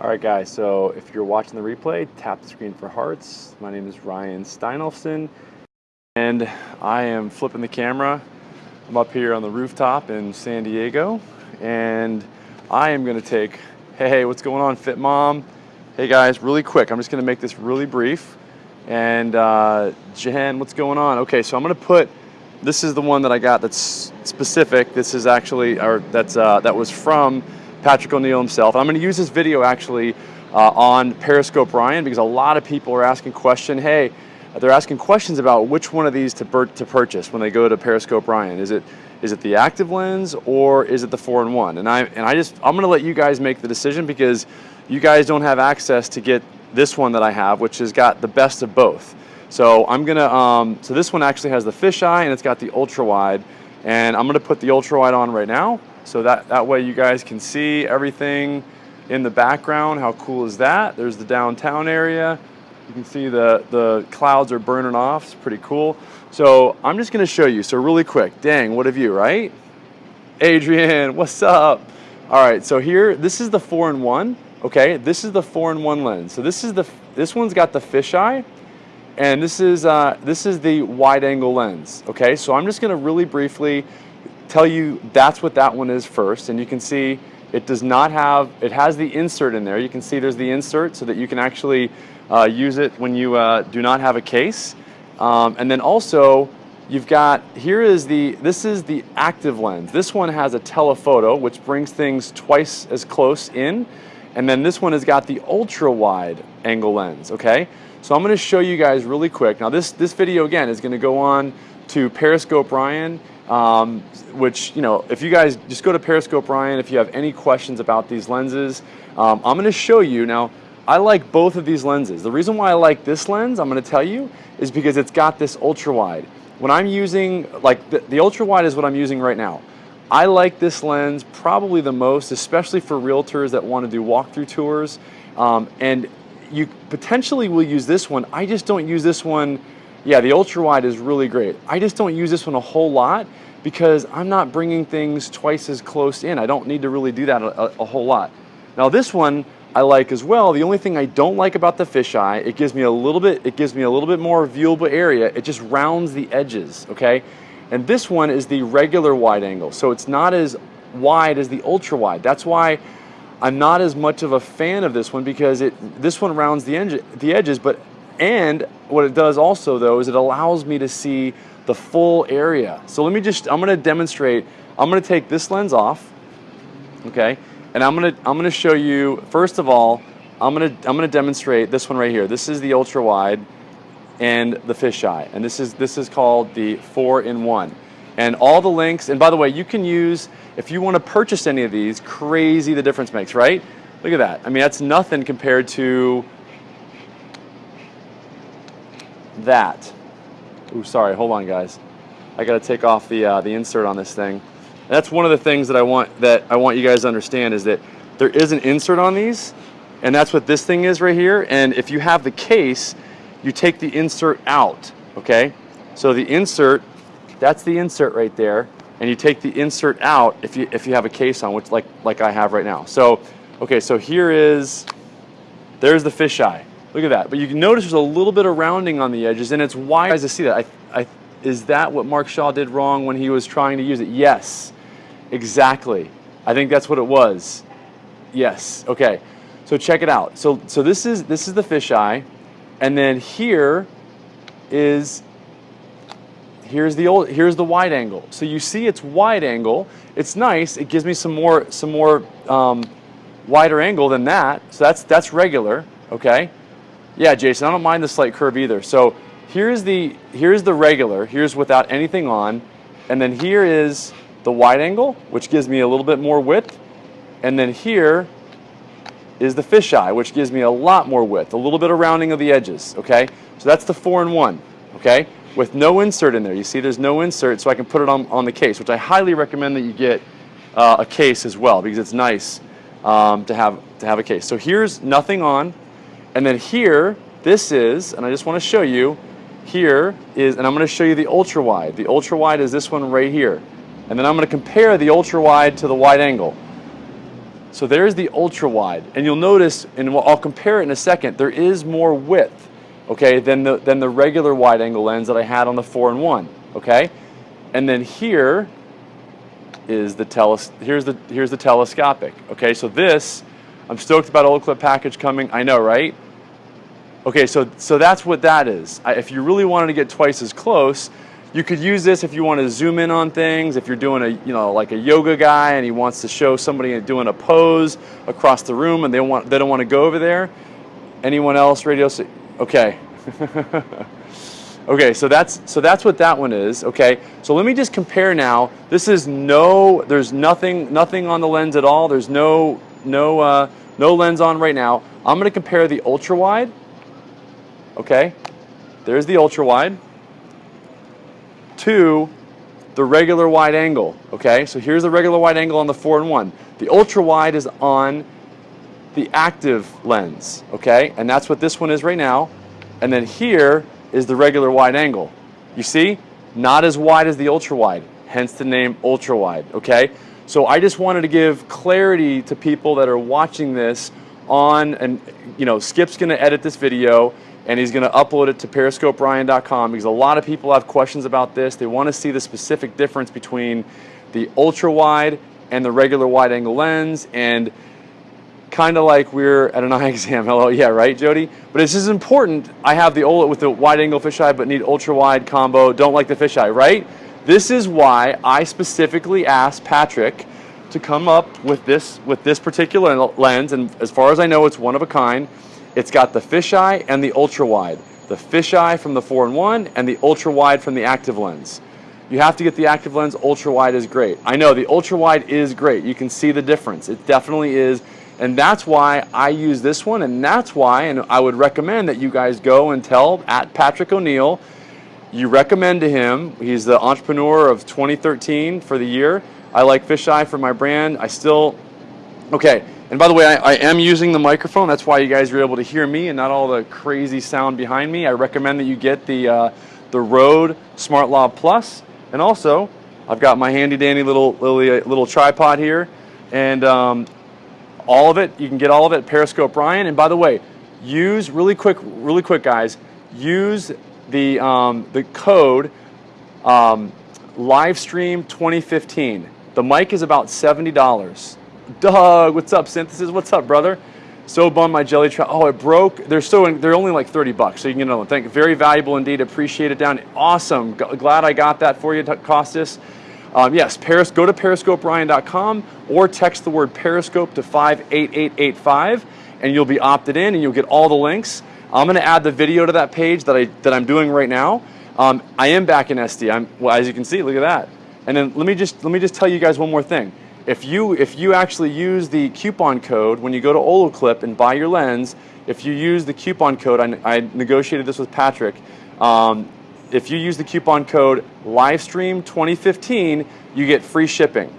All right, guys, so if you're watching the replay, tap the screen for hearts. My name is Ryan Steinolfson, and I am flipping the camera. I'm up here on the rooftop in San Diego, and I am gonna take, hey, what's going on, Fit Mom? Hey guys, really quick, I'm just gonna make this really brief. And uh, Jen, what's going on? Okay, so I'm gonna put, this is the one that I got that's specific. This is actually, or that's, uh, that was from Patrick O'Neill himself. I'm going to use this video actually uh, on Periscope Ryan because a lot of people are asking question, hey, they're asking questions about which one of these to, to purchase when they go to Periscope Ryan. Is it is it the active lens or is it the four in one? And I and I just I'm going to let you guys make the decision because you guys don't have access to get this one that I have, which has got the best of both. So I'm gonna um, so this one actually has the fisheye and it's got the ultra wide, and I'm gonna put the ultra wide on right now. So that, that way you guys can see everything in the background. How cool is that? There's the downtown area. You can see the, the clouds are burning off. It's pretty cool. So I'm just gonna show you. So really quick, dang, what have you, right? Adrian, what's up? All right, so here, this is the four in one, okay? This is the four in one lens. So this is the, this one's got the fisheye, and this is, uh, this is the wide angle lens, okay? So I'm just gonna really briefly tell you that's what that one is first. And you can see it does not have, it has the insert in there. You can see there's the insert so that you can actually uh, use it when you uh, do not have a case. Um, and then also, you've got, here is the, this is the active lens. This one has a telephoto, which brings things twice as close in. And then this one has got the ultra wide angle lens, okay? So I'm gonna show you guys really quick. Now this, this video again is gonna go on to Periscope Ryan um, which, you know, if you guys just go to Periscope Ryan, if you have any questions about these lenses, um, I'm going to show you. Now, I like both of these lenses. The reason why I like this lens, I'm going to tell you, is because it's got this ultra wide. When I'm using, like the, the ultra wide is what I'm using right now. I like this lens probably the most, especially for realtors that want to do walkthrough tours. Um, and you potentially will use this one. I just don't use this one yeah, the ultra wide is really great. I just don't use this one a whole lot because I'm not bringing things twice as close in. I don't need to really do that a, a, whole lot. Now this one I like as well. The only thing I don't like about the fisheye, it gives me a little bit, it gives me a little bit more viewable area. It just rounds the edges, okay? And this one is the regular wide angle, so it's not as wide as the ultra wide. That's why I'm not as much of a fan of this one because it this one rounds the, the edges, but and what it does also though is it allows me to see the full area. So let me just, I'm gonna demonstrate, I'm gonna take this lens off, okay? And I'm gonna, I'm gonna show you, first of all, I'm gonna, I'm gonna demonstrate this one right here. This is the ultra wide and the fisheye. And this is, this is called the four in one. And all the links, and by the way, you can use, if you wanna purchase any of these, crazy the difference makes, right? Look at that. I mean, that's nothing compared to that. Ooh, sorry, hold on guys. I gotta take off the, uh, the insert on this thing. That's one of the things that I want that I want you guys to understand is that there is an insert on these and that's what this thing is right here. And if you have the case, you take the insert out, okay? So the insert, that's the insert right there, and you take the insert out if you if you have a case on, which like like I have right now. So, okay, so here is, there's the fisheye. Look at that. But you can notice there's a little bit of rounding on the edges and it's wise to see that. I, I, is that what Mark Shaw did wrong when he was trying to use it? Yes, exactly. I think that's what it was. Yes, okay. So check it out. So, so this is this is the fisheye, and then here is here's the old here's the wide angle. So you see it's wide angle. It's nice. It gives me some more some more um, wider angle than that. So that's that's regular. Okay. Yeah, Jason, I don't mind the slight curve either. So here's the, here's the regular, here's without anything on, and then here is the wide angle, which gives me a little bit more width, and then here is the fisheye, which gives me a lot more width, a little bit of rounding of the edges, okay? So that's the four in one, okay? With no insert in there. You see there's no insert, so I can put it on, on the case, which I highly recommend that you get uh, a case as well, because it's nice um, to, have, to have a case. So here's nothing on, and then here, this is, and I just want to show you, here is, and I'm going to show you the ultra wide. The ultra wide is this one right here. And then I'm going to compare the ultra wide to the wide angle. So there's the ultra wide, and you'll notice, and I'll compare it in a second, there is more width, okay, than the, than the regular wide angle lens that I had on the 4 and 1, okay? And then here is the teles here's the here's the telescopic, okay? So this, I'm stoked about Olloclip package coming, I know, right? Okay, so so that's what that is. I, if you really wanted to get twice as close, you could use this if you want to zoom in on things, if you're doing a, you know, like a yoga guy and he wants to show somebody doing a pose across the room and they want they don't want to go over there. Anyone else radio okay. okay, so that's so that's what that one is. Okay. So let me just compare now. This is no there's nothing nothing on the lens at all. There's no no uh, no lens on right now. I'm going to compare the ultra wide. Okay? There's the ultra wide to the regular wide angle. Okay, so here's the regular wide angle on the 4 and 1. The ultra wide is on the active lens. Okay, and that's what this one is right now. And then here is the regular wide angle. You see, not as wide as the ultra wide, hence the name ultra wide. Okay, so I just wanted to give clarity to people that are watching this on, and you know, Skip's going to edit this video and he's going to upload it to periscoperyan.com because a lot of people have questions about this. They want to see the specific difference between the ultra wide and the regular wide angle lens and kind of like we're at an eye exam. Hello, yeah, right, Jody? But this is important. I have the OLED with the wide angle fisheye but need ultra wide combo, don't like the fisheye, right? This is why I specifically asked Patrick to come up with this with this particular lens and as far as I know it's one of a kind it's got the fisheye and the ultra wide. The fisheye from the 4 and 1 and the ultra wide from the active lens. You have to get the active lens, ultra wide is great. I know the ultra wide is great. You can see the difference. It definitely is. And that's why I use this one and that's why and I would recommend that you guys go and tell at Patrick O'Neill you recommend to him, he's the entrepreneur of 2013 for the year. I like fisheye for my brand. I still, okay, and by the way, I, I, am using the microphone. That's why you guys are able to hear me and not all the crazy sound behind me. I recommend that you get the, uh, the Rode Smart Plus. And also, I've got my handy dandy little, little, little tripod here. And um, all of it, you can get all of it Periscope Ryan. And by the way, use, really quick, really quick guys, use the, um, the code um, Livestream 2015. The mic is about $70. Doug, what's up? Synthesis, what's up, brother? So bummed my jelly trap. Oh, it broke. They're so they're only like 30 bucks, so you can get another one. Thank you. Very valuable indeed. Appreciate it down. Awesome. Glad I got that for you, Costas. Um, yes, Paris, go to periscoperyan.com or text the word Periscope to 58885 and you'll be opted in and you'll get all the links. I'm going to add the video to that page that, I, that I'm doing right now. Um, I am back in SD. I'm, well, as you can see, look at that. And then let me just, let me just tell you guys one more thing. If you, if you actually use the coupon code when you go to Olloclip and buy your lens, if you use the coupon code, I, I negotiated this with Patrick, um, if you use the coupon code Livestream2015, you get free shipping.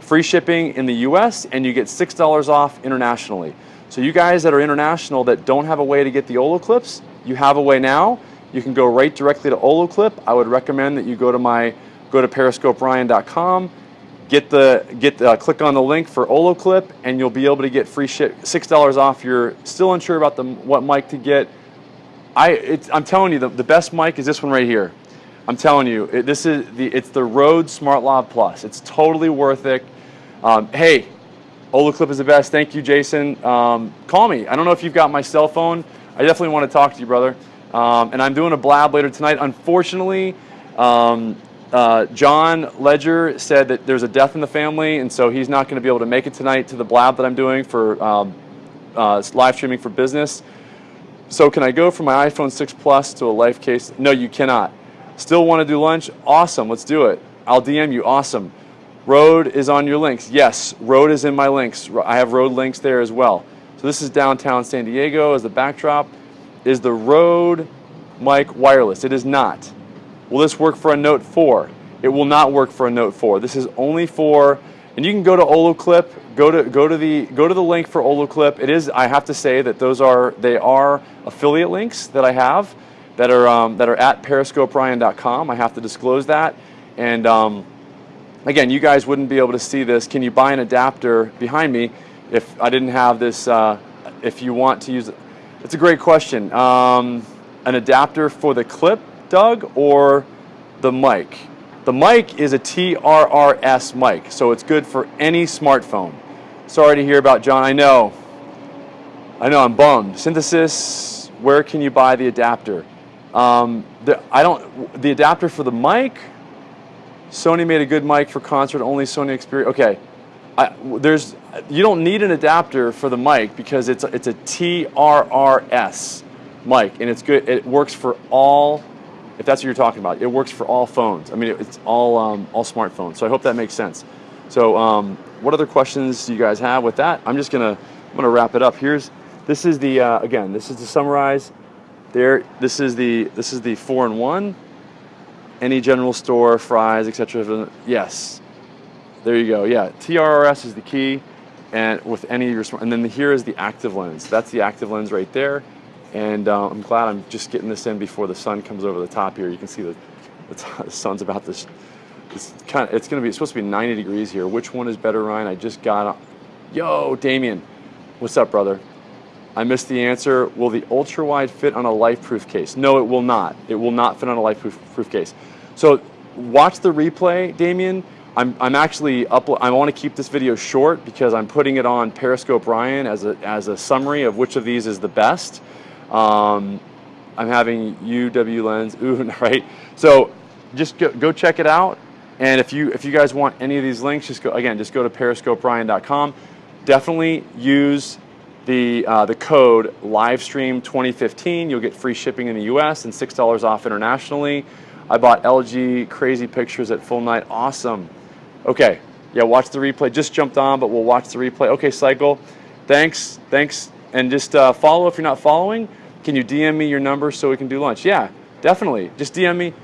Free shipping in the US and you get $6 off internationally. So you guys that are international that don't have a way to get the Olloclips, you have a way now. You can go right directly to Olloclip. I would recommend that you go to my go to periscoperyan.com Get the get the, uh, click on the link for Olloclip, and you'll be able to get free ship six dollars off. You're still unsure about the what mic to get. I I'm telling you the, the best mic is this one right here. I'm telling you it, this is the it's the Rode Smart Lav Plus. It's totally worth it. Um, hey, Olloclip is the best. Thank you, Jason. Um, call me. I don't know if you've got my cell phone. I definitely want to talk to you, brother. Um, and I'm doing a blab later tonight. Unfortunately, um, uh, John Ledger said that there's a death in the family, and so he's not going to be able to make it tonight to the blab that I'm doing for um, uh, live streaming for business. So can I go from my iPhone 6 Plus to a life case? No, you cannot. Still want to do lunch? Awesome, let's do it. I'll DM you, awesome. Rode is on your links. Yes, Rode is in my links. I have Rode links there as well. So this is downtown San Diego as the backdrop. Is the Rode mic wireless? It is not. Will this work for a Note 4? It will not work for a Note 4. This is only for, and you can go to Olloclip, go to go to the go to the link for Olloclip. It is, I have to say that those are they are affiliate links that I have that are um, that are at periscoperyan.com. I have to disclose that, and um, again, you guys wouldn't be able to see this. Can you buy an adapter behind me? if I didn't have this, uh, if you want to use it, it's a great question. Um, an adapter for the clip, Doug, or the mic? The mic is a TRRS mic, so it's good for any smartphone. Sorry to hear about John. I know. I know. I'm bummed. Synthesis. Where can you buy the adapter? Um, the, I don't. The adapter for the mic. Sony made a good mic for concert only. Sony Xperia. Okay. I, there's. You don't need an adapter for the mic because it's a, it's a TRRS mic and it's good. It works for all. If that's what you're talking about, it works for all phones. I mean, it's all um, all smartphones. So I hope that makes sense. So, um, what other questions do you guys have with that? I'm just gonna I'm gonna wrap it up. Here's this is the uh, again. This is to summarize. There. This is the this is the four in one. Any general store, fries, etc. Yes. There you go. Yeah. TRRS is the key, and with any of your and then here is the active lens. That's the active lens right there. And uh, I'm glad I'm just getting this in before the sun comes over the top here. You can see the, the, the sun's about this it's kind of, it's going to be, it's supposed to be 90 degrees here. Which one is better, Ryan? I just got, yo, Damien. What's up, brother? I missed the answer. Will the ultra wide fit on a LifeProof case? No, it will not. It will not fit on a LifeProof case. So watch the replay, Damien. I'm, I'm actually up, I want to keep this video short because I'm putting it on Periscope Ryan as a, as a summary of which of these is the best. Um, I'm having UW lens, ooh, right? So just go, go check it out. And if you if you guys want any of these links, just go again, just go to periscoperyan.com. Definitely use the uh, the code livestream 2015. You'll get free shipping in the U.S. and six dollars off internationally. I bought LG crazy pictures at full night. Awesome. Okay, yeah, watch the replay. Just jumped on, but we'll watch the replay. Okay, cycle. Thanks, thanks, and just uh, follow if you're not following. Can you DM me your number so we can do lunch? Yeah, definitely. Just DM me.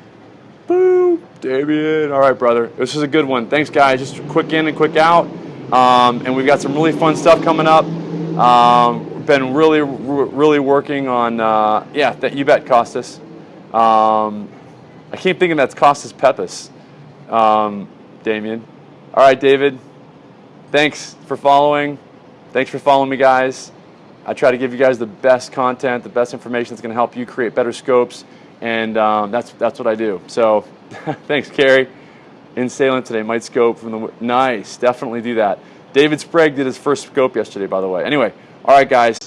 Boo, Damien. All right, brother. This is a good one. Thanks, guys. Just quick in and quick out. Um, and we've got some really fun stuff coming up. Um, been really, really working on, uh, yeah, that you bet, Costas. Um, I keep thinking that's Costas Pepis, um, Damien. All right, David. Thanks for following. Thanks for following me, guys. I try to give you guys the best content, the best information that's going to help you create better scopes and um, that's that's what I do. So, thanks, Carrie. In Salem today, might scope from the nice. Definitely do that. David Sprague did his first scope yesterday, by the way. Anyway, all right, guys.